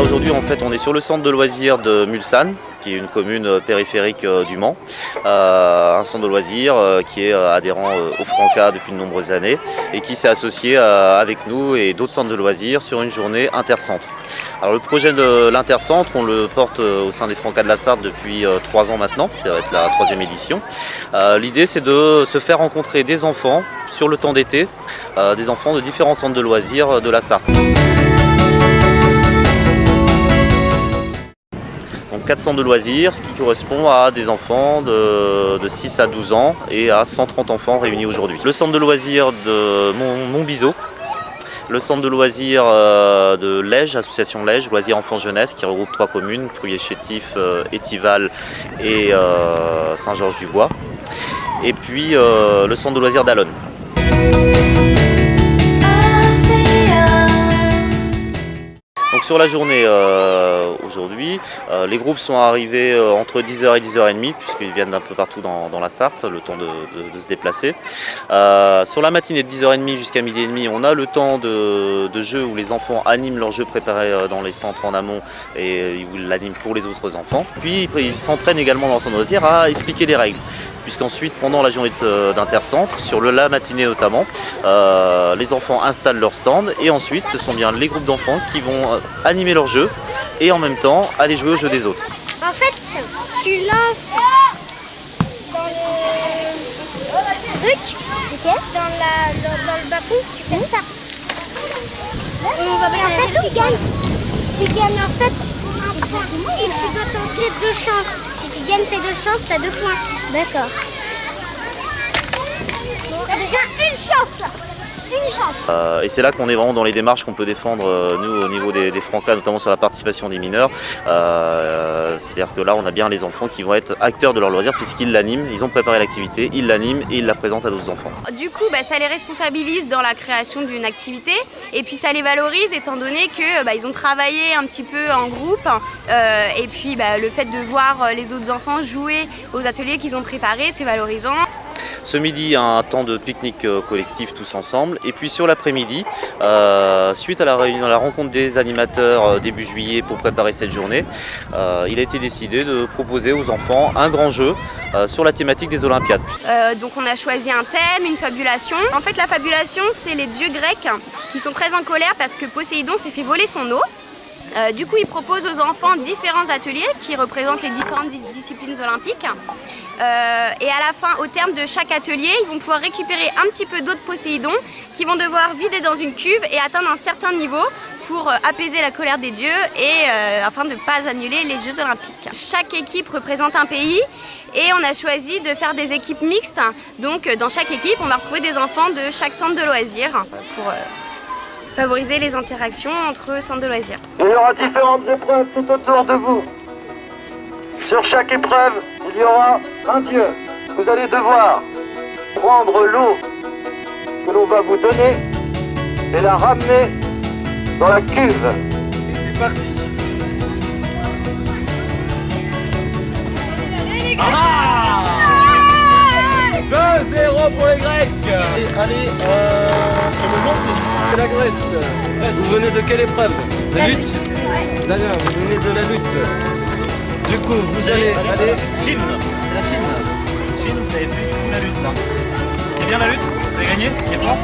aujourd'hui en fait on est sur le centre de loisirs de Mulsanne qui est une commune euh, périphérique euh, du Mans. un centre de loisirs qui est adhérent au Franca depuis de nombreuses années et qui s'est associé avec nous et d'autres centres de loisirs sur une journée intercentre. Alors le projet de l'intercentre, on le porte au sein des Francas de la Sarthe depuis trois ans maintenant, ça va être la troisième édition. L'idée c'est de se faire rencontrer des enfants sur le temps d'été, des enfants de différents centres de loisirs de la Sarthe. 4 centres de loisirs, ce qui correspond à des enfants de, 6 à 12 ans et à 130 enfants réunis aujourd'hui. Le centre de loisirs de Montbiseau, le centre de loisirs euh, de Lège, association Lège, loisirs enfants jeunesse, qui regroupe trois communes, Prouillet-Chétif, euh, Étival et euh, Saint-Georges-du-Bois. Et puis le centre de loisirs d'Alonne. Sur la journée euh, aujourd'hui, euh, les groupes sont arrivés euh, entre 10h et 10h30 puisqu'ils viennent d'un peu partout dans, la Sarthe, le temps de, se déplacer. sur la matinée de 10h30 jusqu'à midi et demi, on a le temps de, jeu où les enfants animent leurs jeux préparés dans les centres en amont et ils l'animent pour les autres enfants. Puis ils s'entraînent également dans son loisir à expliquer les règles puisqu'ensuite pendant la journée d'intercentre, sur le la matinée notamment, euh, les enfants installent leur stand et ensuite ce sont bien les groupes d'enfants qui vont euh, animer leur jeu et en même temps aller jouer au jeu des autres. En fait, tu lances dans le truc, dans, le bâton, tu fais ça. Et, en fait, tu gagnes. Tu gagnes en fait un point. Et tu dois tenter deux chances. Gagnes tes deux chances, tu as deux points. D'accord. T'as déjà une chance là euh, et c'est là qu'on est vraiment dans les démarches qu'on peut défendre, euh, nous, au niveau des, des, Francas, notamment sur la participation des mineurs. Euh, c'est-à-dire que là, on a bien les enfants qui vont être acteurs de leur loisir puisqu'ils l'animent, ils ont préparé l'activité, ils l'animent et ils la présentent à d'autres enfants. Du coup, bah, ça les responsabilise dans la création d'une activité et puis ça les valorise étant donné qu'ils bah, ont travaillé un petit peu en groupe et puis bah, le fait de voir les autres enfants jouer aux ateliers qu'ils ont préparés, c'est valorisant. Ce midi, un temps de pique-nique euh, collectif tous ensemble. Et puis sur l'après-midi, euh, suite à la, rencontre des animateurs euh, début juillet pour préparer cette journée, il a été décidé de proposer aux enfants un grand jeu sur la thématique des Olympiades. donc on a choisi un thème, une fabulation. En fait la fabulation c'est les dieux grecs qui sont très en colère parce que Poséidon s'est fait voler son eau. du coup, il propose aux enfants différents ateliers qui représentent les différentes disciplines olympiques. Euh, et à la fin, au terme de chaque atelier, ils vont pouvoir récupérer un petit peu d'eau de Poséidon qu'ils vont devoir vider dans une cuve et atteindre un certain niveau pour euh, apaiser la colère des dieux et euh, afin de ne pas annuler les Jeux Olympiques. Chaque équipe représente un pays et on a choisi de faire des équipes mixtes. Donc dans chaque équipe, on va retrouver des enfants de chaque centre de loisirs pour favoriser les interactions entre centres de loisirs. Il y aura différentes épreuves tout autour de vous. Sur chaque épreuve, il y aura un Dieu. Vous allez devoir prendre l'eau que l'on va vous donner et la ramener dans la cuve. Et c'est parti ah 2-0 pour les Grecs Allez, euh, c'est la Grèce. Vous venez de quelle épreuve? De lutte D'accord, vous venez de la lutte. Du coup, vous allez aller... Chine. C'est la Chine. Chine, vous avez fait du la lutte là. C'est bien la lutte? Vous avez gagné? Il est fort?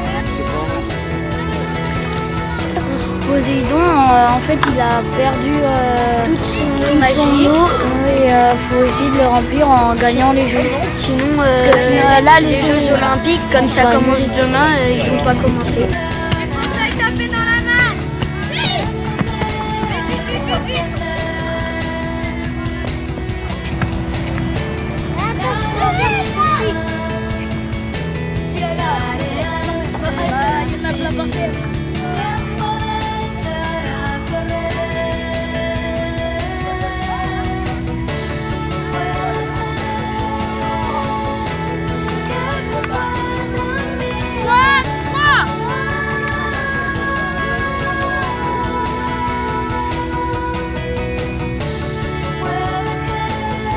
Poséidon, euh, en fait, il a perdu euh, toute son, eau et il euh, faut essayer de le remplir en gagnant les jeux. Sinon, Parce que sinon là, les, Jeux Olympiques, comme ça commence demain, ils vont pas commencer.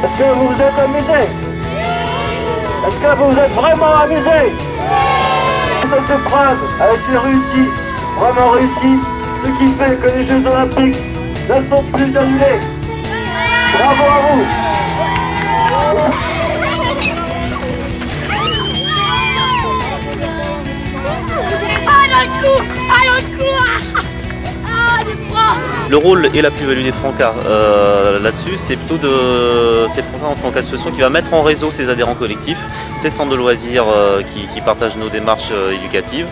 Est-ce que vous vous êtes amusé Est-ce que vous vous êtes vraiment amusé Cette épreuve a été réussie, vraiment réussie, ce qui fait que les Jeux Olympiques ne sont plus annulés. Bravo à vous. Le rôle et la plus-value des Francas euh, là-dessus, c'est plutôt de ces Francas en tant qu'association qui va mettre en réseau ses adhérents collectifs, ces centres de loisirs euh, qui, partagent nos démarches euh, éducatives,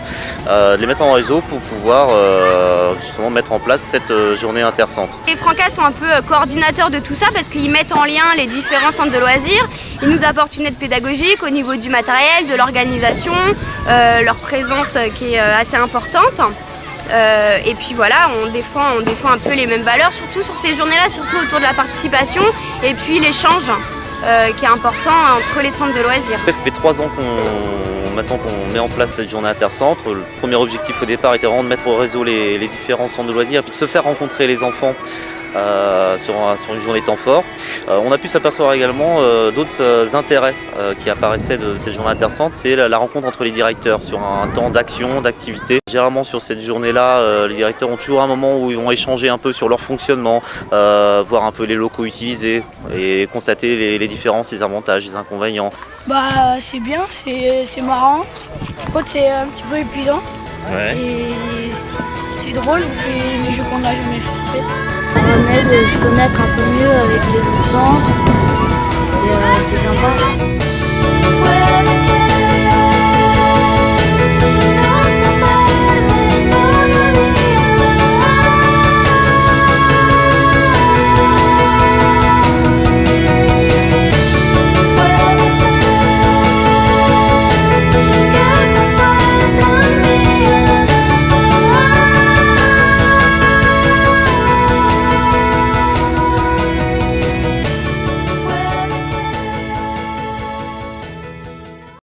euh, les mettre en réseau pour pouvoir justement mettre en place cette journée intercentre. Les Francas sont un peu coordinateurs de tout ça parce qu'ils mettent en lien les différents centres de loisirs. Ils nous apportent une aide pédagogique au niveau du matériel, de l'organisation, leur présence qui est assez importante. Euh, et puis voilà, on défend, un peu les mêmes valeurs, surtout sur ces journées-là, surtout autour de la participation et puis l'échange euh, qui est important entre les centres de loisirs. Ça fait trois ans qu'on maintenant qu'on met en place cette journée intercentre. Le premier objectif au départ était vraiment de mettre au réseau les, les différents centres de loisirs et puis de se faire rencontrer les enfants euh, sur, un- sur une journée temps fort. Euh, on a pu s'apercevoir également euh, d'autres intérêts qui apparaissaient de cette journée intercentre, c'est la, rencontre entre les directeurs sur un temps d'action, d'activité. Généralement sur cette journée-là, les directeurs ont toujours un moment où ils vont échanger un peu sur leur fonctionnement, voir un peu les locaux utilisés et constater les, les différences, les avantages, les inconvénients. Bah c'est bien, c'est marrant. C'est un petit peu épuisant. C'est drôle, on fait les jeux qu'on n'a jamais fait. Ça permet de se connaître un peu mieux avec les autres centres. Euh, c'est sympa.